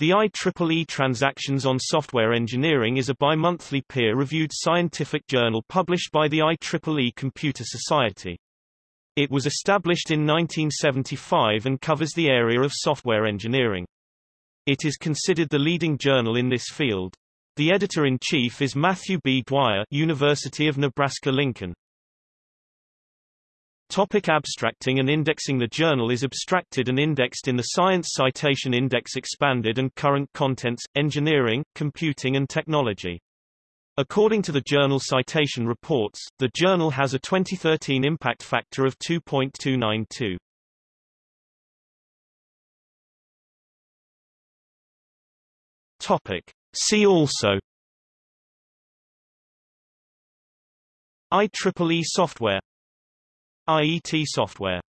The IEEE Transactions on Software Engineering is a bi-monthly peer-reviewed scientific journal published by the IEEE Computer Society. It was established in 1975 and covers the area of software engineering. It is considered the leading journal in this field. The editor-in-chief is Matthew B. Dwyer University of Nebraska-Lincoln. Topic abstracting and indexing The journal is abstracted and indexed in the Science Citation Index Expanded and Current Contents, Engineering, Computing and Technology. According to the journal Citation Reports, the journal has a 2013 impact factor of 2.292. Topic. See also IEEE software IET software